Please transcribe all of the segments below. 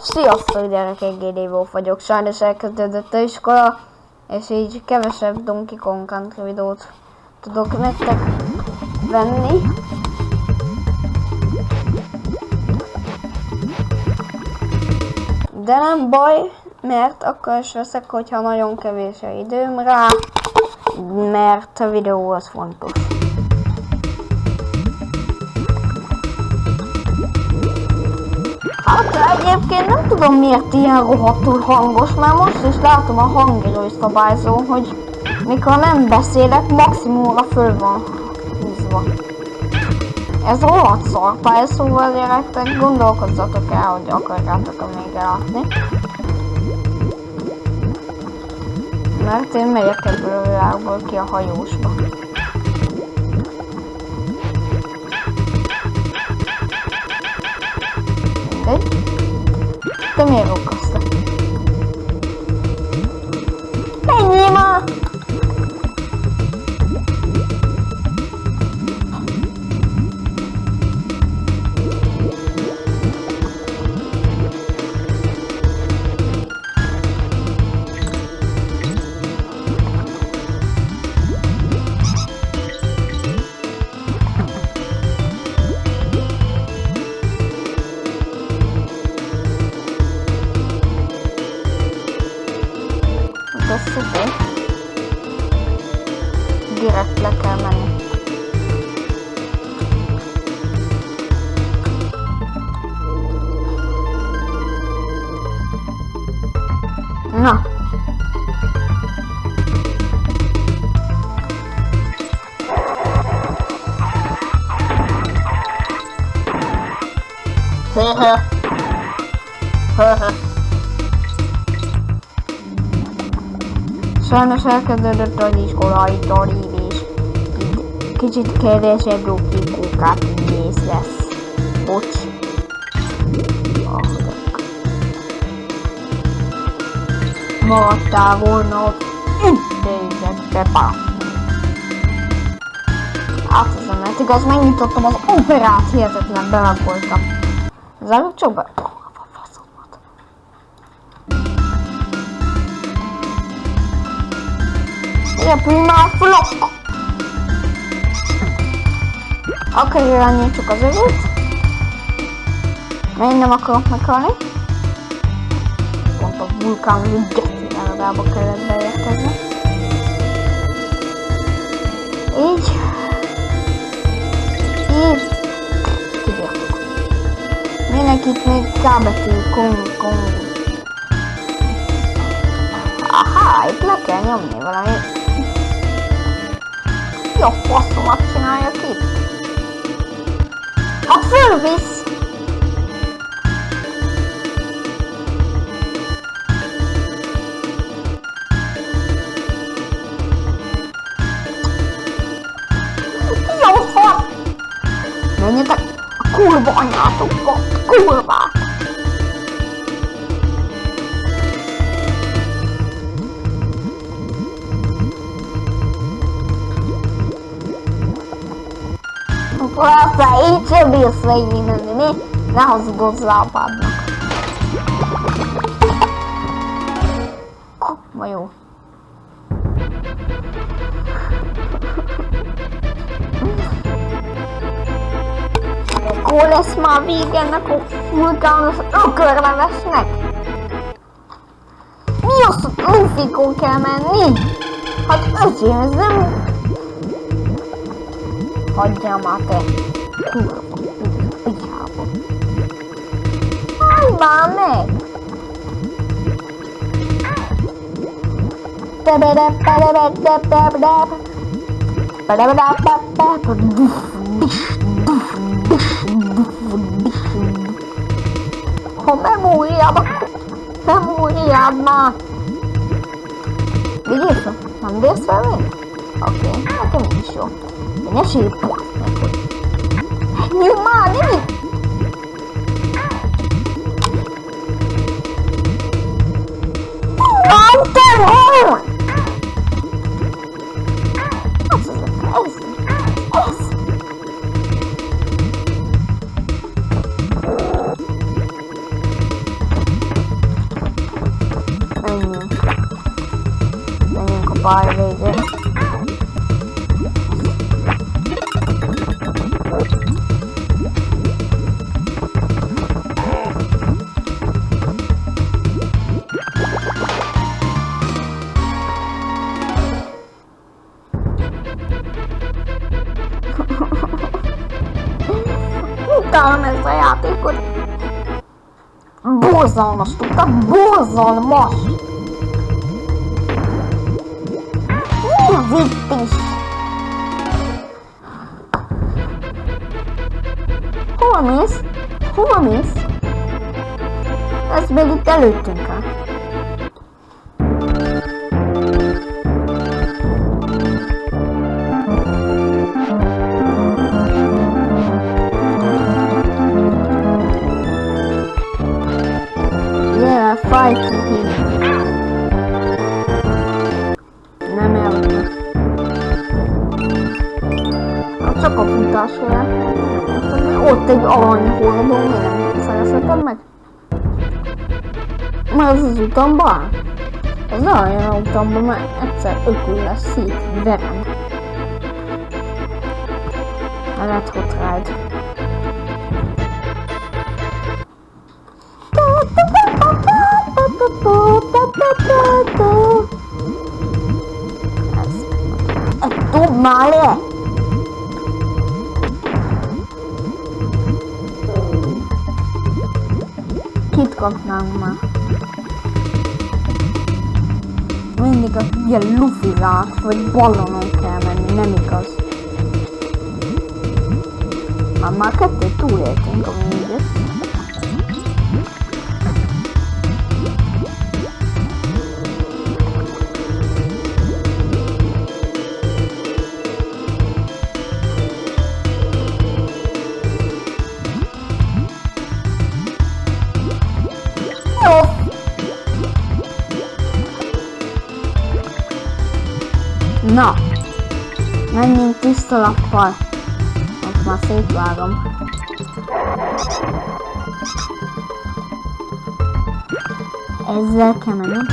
Sziasztok gyerekek, Wolf vagyok. Sajnos elkezdődött a iskola, és így kevesebb Donkey Kong Country videót tudok nektek venni. De nem baj, mert akkor is veszek, hogyha nagyon kevés a időm rá, mert a videó az fontos. Hát egyébként nem tudom miért ilyen rohadtul hangos, mert most is látom a hangerő szabályzó, hogy mikor nem beszélek, maximumra föl van húzva. Ez rohadt szarpály, szóval gyerekek, gondolkozzatok el, hogy akarjátok-e még látni. Mert én megyek ebből a világból ki a hajósba. ¿eh? Tenía. Sajnos elkezdődött az iskolai tanívés. Így kicsit kevesebb kókát mész lesz. Bocs. Maradtál volna ott pá. Átvezem, mert igaz, megnyitottam az operát, hihetetlen belagoltam. Zárjuk csak be. Repülj már, flok! Akkor irányítsuk az övét. Mert én nem akarok meghalni. Pont a vulkán geci legalább kellett beérkezni. Így. Így. Kibírtuk. Mindenkit még K betű, kong, kong. Aha, itt le kell nyomni valami. eu posso atirar aqui? Observe-se! Menina, curva, olha, curva! A bírsz végigmenni, mi? Ne hazudozz rá apádnak. Ma jó. Akkor lesz már vége ennek a vulkános ökörlevesnek? Mi az, hogy kell menni? Hát öcsém, ez nem Hocama aferin. Allah'ım. Homer bu uyuyama. Sen bu uyuyama. Biliyorsun. Sen de söyle. Okey. Okey. Okey. Ya, 你妈，你你 Ezt a játékot. Borzalmas, tudtad? Borzalmas! Az itt is? Hova mész? Hova mész? Ez még itt előttünk áll. Ott egy aranyhordó, miért nem szerezhetem meg? Mert ez az utamban áll. Ez ne olyan a utamban, mert egyszer ökül lesz szét, verem. A Red Hot Ride. Ez... Ez dob már le! Kapnánk már? Mindig a ilyen lufirák, vagy ballonon kell menni, nem igaz. Már már kettőt túléltünk, ami igaz. Na, menjünk tiszta lappal. Most már szétvágom. Ezzel kell mennem.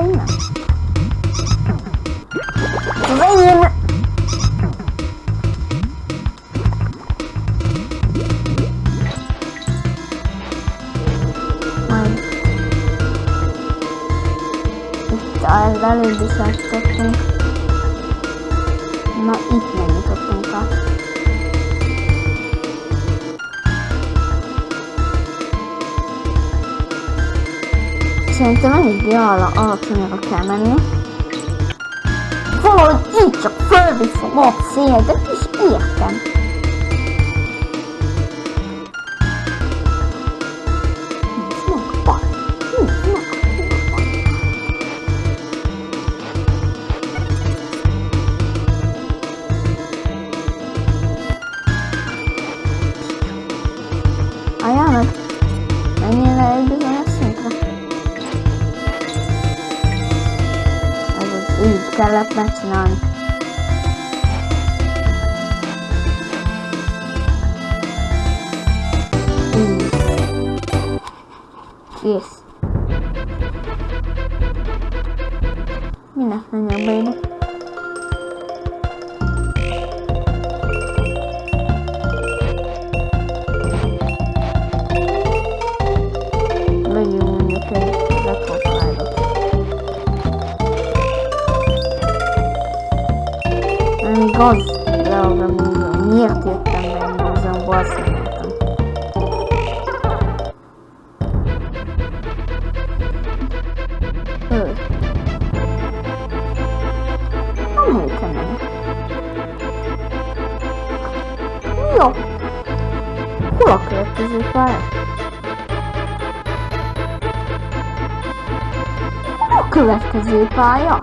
đi Dễ yên ạ. Vâng. Trời ơi, ra lên đi sao Szerintem eléggé ala, alacsonyra kell menni. Valahogy így csak fölviszem a szél, de is értem. up, that's none. Yes. Enough, baby. Look, look, this is fire. Look, this is fire.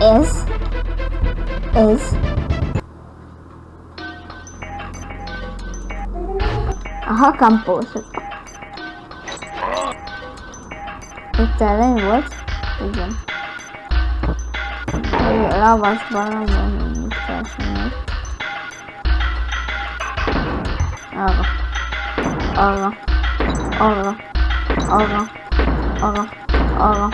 Is is aha composer. Dalej, what? Idziemy. Lawa z balonem, nie strasznie. Oro. Oro. Oro. Oro. Oro. Oro.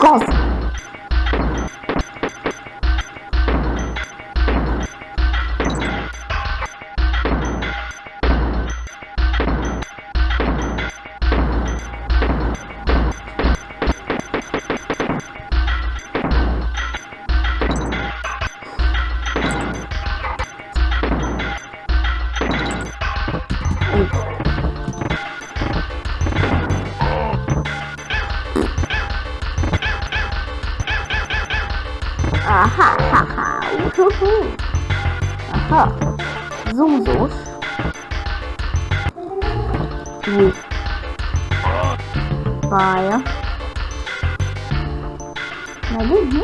Ghost! Uhuhu. Aha, zúzós. Új. Pálya. Megint mi?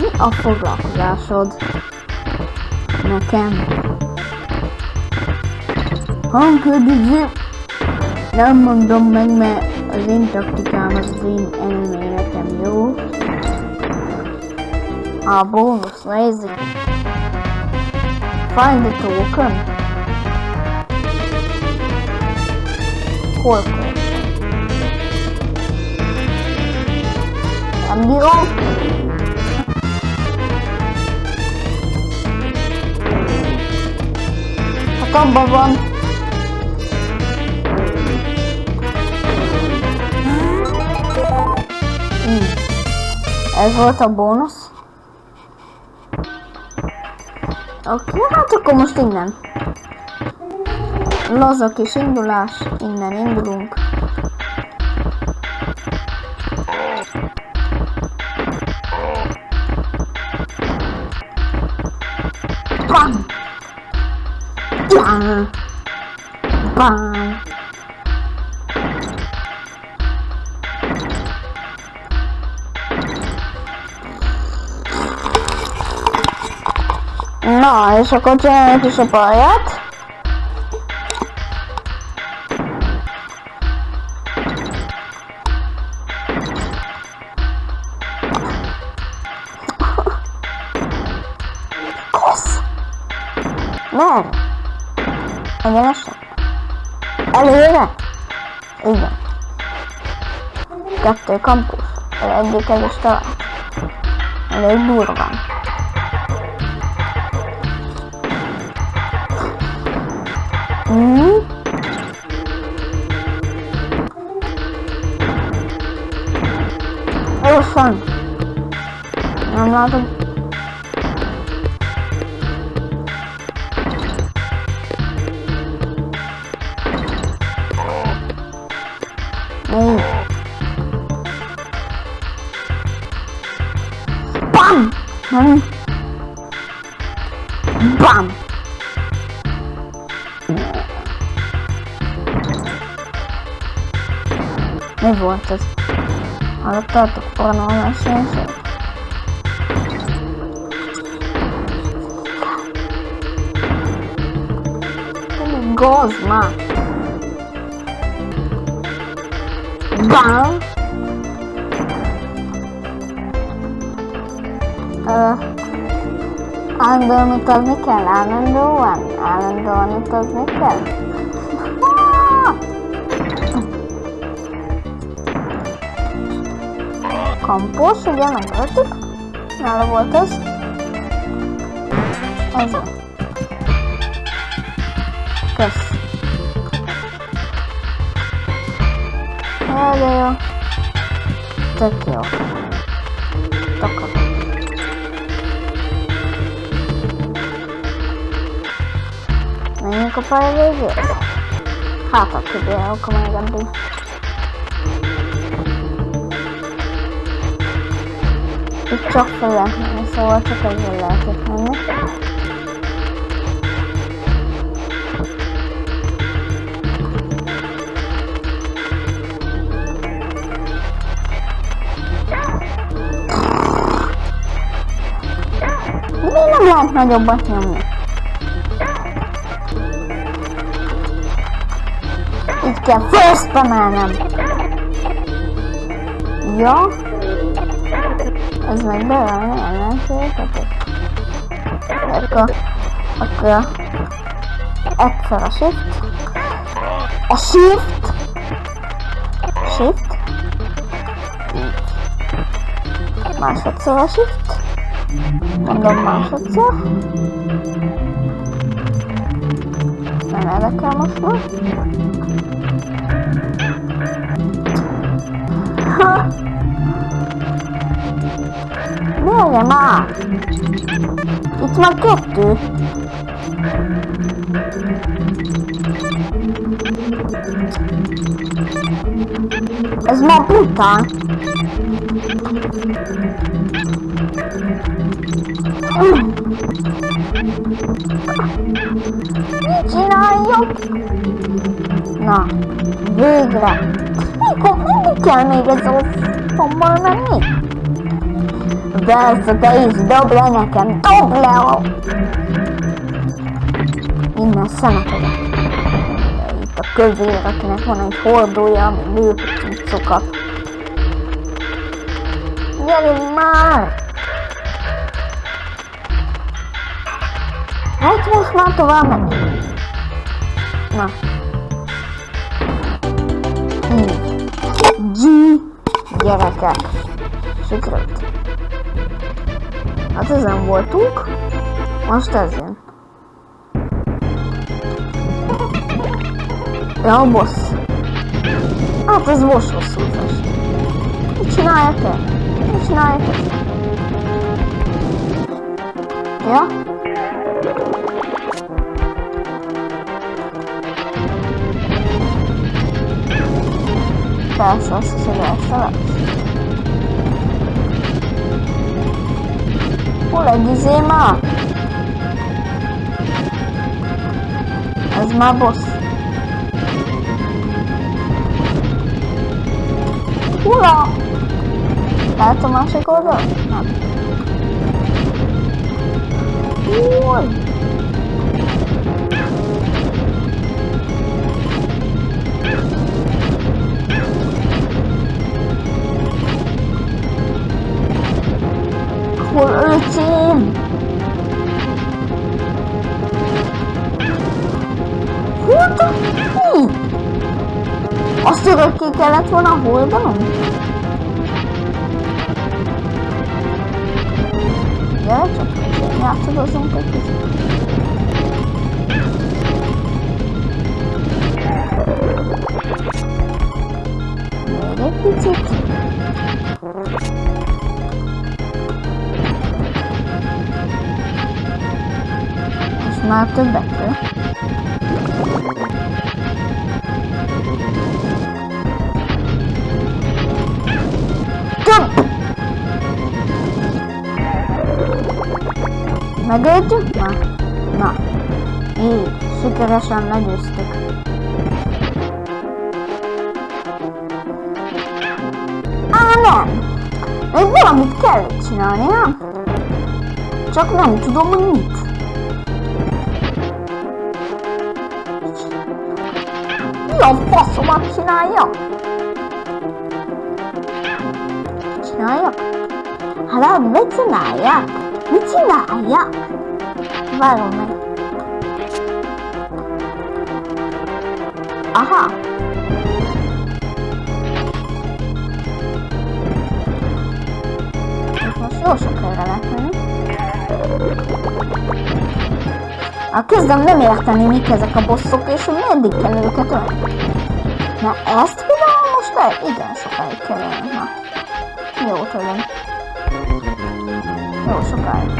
Mi a foglalkozásod? Nekem. Hangködöző. Nem mondom meg, mert az én taktikám az én elméletem, jó? А, бонус на языке. Find the token. Сколько? Объем. Потом бабан. Это бонус. Van. Ez volt a bónusz. Oké, hát akkor most innen. Laza kis indulás, innen indulunk. Bam! Bam! Bam! No, jeszcze kończymy jakiś obiad. Kos. No. A nie masz Ale jeden. Idę. Jak to. Ale durwam. Hmm? It was fun. I'm not BAM! BAM! revoltas. Ale tato, ono na sensie. Gozma! Bam! Andoni to zniknęła, Andoni to zniknęła. campo, subiendo un rato. A las vueltas. Eso. Pues. Adiós. Te quiero. Toca. Ik heb een paar ideeën. Gaat ik heb een paar. Itt csak fel lehet menni, szóval csak ezzel lehet itt menni. Miért nem lehet nagyobbat nyomni? Így kell emelnem. Ja. Ez meg beállni ellenségeket. Akkor, akkor egyszer a shift. A shift. Shift. Így. Másodszor a shift. Mondom másodszor. Nem érdekel most már. Ha! でまあ1万クロックスマプータうん。しないよ。なあブーグラ。ここでキャメそな Да, задаюсь добрым оком. Добрым! И на самом деле. И такой вирок на фоне ходу я выпустил, как. Я лимар! Ай, твой смарт вам. На. Ди. Я так. Шикарно ezen voltunk. Most ez jön. Ja, a boss. Hát ez most hosszú fest. Mit csinálja te? Mit csinálja te? Ja? Persze, azt hiszem, hogy ezt aku lagi Zema Azma Bos Pulang ah, Tá, tomar um chegou Ui Okay, that's what I hold on. Yeah, that's okay. We have to go some cookies. It's not the better. Megöltük már? Na, így, sikeresen legyőztük. Á, nem! Még valamit kell csinálni, nem? Csak nem tudom, hogy mit. a faszomat csinálja? Csinálja? Hát mit csinálja? Mit csinálja? Várom meg. Aha. Most jó sok helyre lehet menni. A kezdem nem érteni, mik ezek a bosszok, és hogy meddig kell őket. Na ezt például most le? Igen, sokáig kell ölni. Jó, tudom jó sokáig.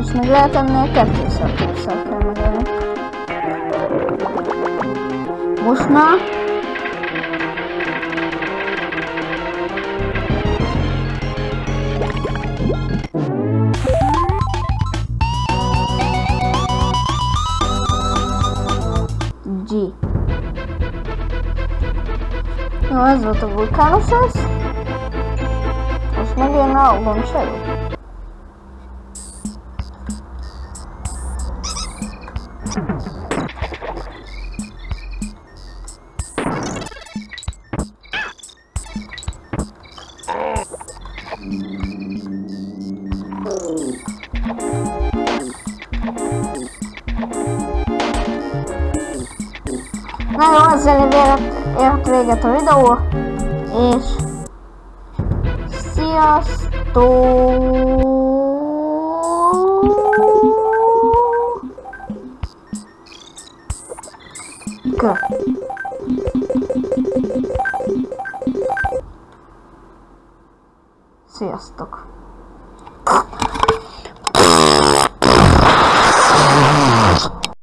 És még lehet ennél kettőszer, kettőszer kell megölni. Most már nós vamos zato vulkanov sas. vamos smo gledali na ovom. Alligator és Sziasztok! Go.